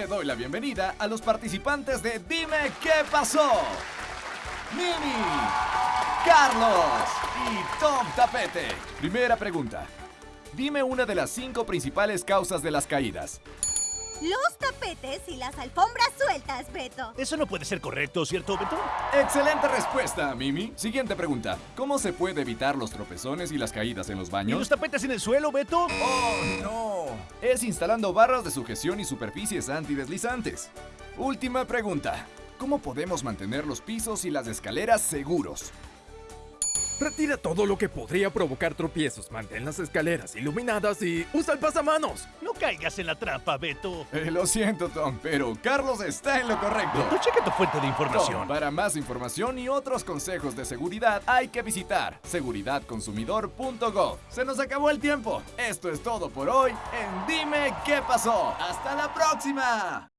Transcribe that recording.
le doy la bienvenida a los participantes de Dime qué pasó. Mimi, Carlos y Tom Tapete. Primera pregunta. Dime una de las cinco principales causas de las caídas. Los tapetes y las alfombras sueltas, Beto. Eso no puede ser correcto, ¿cierto, Beto? Excelente respuesta, Mimi. Siguiente pregunta. ¿Cómo se puede evitar los tropezones y las caídas en los ¿Y baños? los tapetes en el suelo, Beto? ¡Oh, no! Es instalando barras de sujeción y superficies antideslizantes. Última pregunta. ¿Cómo podemos mantener los pisos y las escaleras seguros? Retira todo lo que podría provocar tropiezos, mantén las escaleras iluminadas y usa el pasamanos. No caigas en la trampa, Beto. Eh, lo siento, Tom, pero Carlos está en lo correcto. Beto, checa tu fuente de Tom, información. para más información y otros consejos de seguridad hay que visitar seguridadconsumidor.gov. Se nos acabó el tiempo. Esto es todo por hoy en Dime qué pasó. ¡Hasta la próxima!